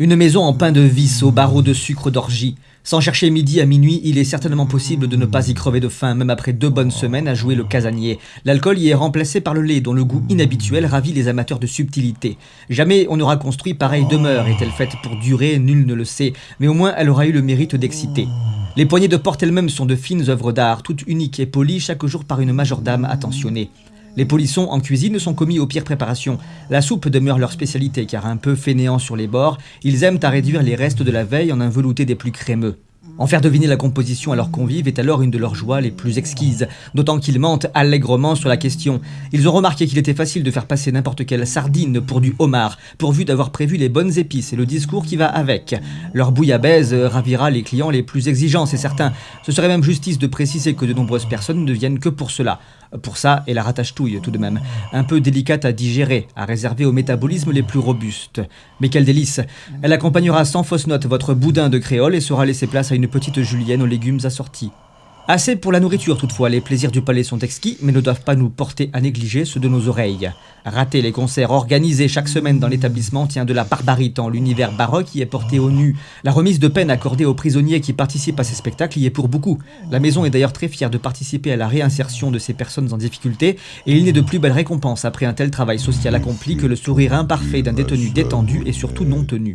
Une maison en pain de vis, au barreau de sucre d'orgie. Sans chercher midi à minuit, il est certainement possible de ne pas y crever de faim, même après deux bonnes semaines à jouer le casanier. L'alcool y est remplacé par le lait, dont le goût inhabituel ravit les amateurs de subtilité. Jamais on n'aura construit pareille demeure, est-elle faite pour durer, nul ne le sait, mais au moins elle aura eu le mérite d'exciter. Les poignées de porte elles-mêmes sont de fines œuvres d'art, toutes uniques et polies chaque jour par une majordame attentionnée. Les polissons en cuisine sont commis aux pires préparations. La soupe demeure leur spécialité car un peu fainéant sur les bords, ils aiment à réduire les restes de la veille en un velouté des plus crémeux. En faire deviner la composition à leurs convives est alors une de leurs joies les plus exquises, d'autant qu'ils mentent allègrement sur la question. Ils ont remarqué qu'il était facile de faire passer n'importe quelle sardine pour du homard, pourvu d'avoir prévu les bonnes épices et le discours qui va avec. Leur bouillabaisse ravira les clients les plus exigeants, c'est certain. Ce serait même justice de préciser que de nombreuses personnes ne viennent que pour cela. Pour ça, et la rattache-touille tout de même, un peu délicate à digérer, à réserver au métabolisme les plus robustes. Mais quel délice Elle accompagnera sans fausse note votre boudin de créole et sera laissée place à une petite julienne aux légumes assortis. Assez pour la nourriture toutefois, les plaisirs du palais sont exquis, mais ne doivent pas nous porter à négliger ceux de nos oreilles. Rater les concerts organisés chaque semaine dans l'établissement tient de la barbarie tant l'univers baroque y est porté au nu. La remise de peine accordée aux prisonniers qui participent à ces spectacles y est pour beaucoup. La maison est d'ailleurs très fière de participer à la réinsertion de ces personnes en difficulté, et il n'est de plus belle récompense après un tel travail social accompli que le sourire imparfait d'un détenu détendu et surtout non tenu.